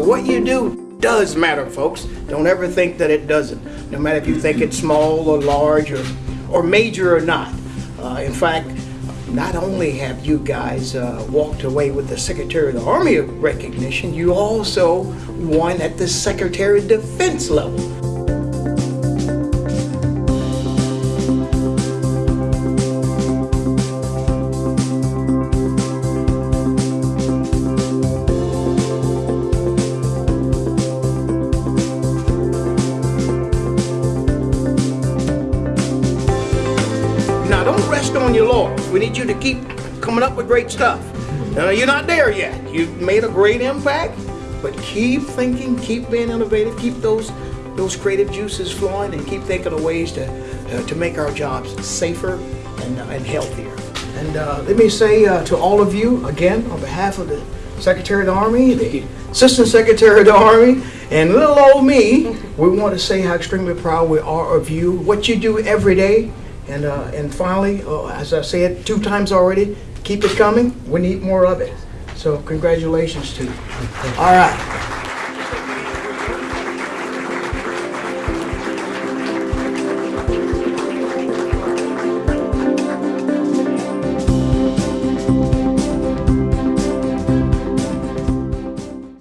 what you do does matter, folks. Don't ever think that it doesn't. No matter if you think it's small or large or, or major or not. Uh, in fact, not only have you guys uh, walked away with the Secretary of the Army recognition, you also won at the Secretary of Defense level. Now, don't rest on your laurels. We need you to keep coming up with great stuff. Now, you're not there yet. You've made a great impact, but keep thinking, keep being innovative, keep those those creative juices flowing, and keep thinking of ways to uh, to make our jobs safer and, uh, and healthier. And uh, let me say uh, to all of you again, on behalf of the Secretary of the Army, the Assistant Secretary of the Army, and little old me, we want to say how extremely proud we are of you, what you do every day, and uh, and finally, uh, as I said two times already, keep it coming. We need more of it. So congratulations to you. All right.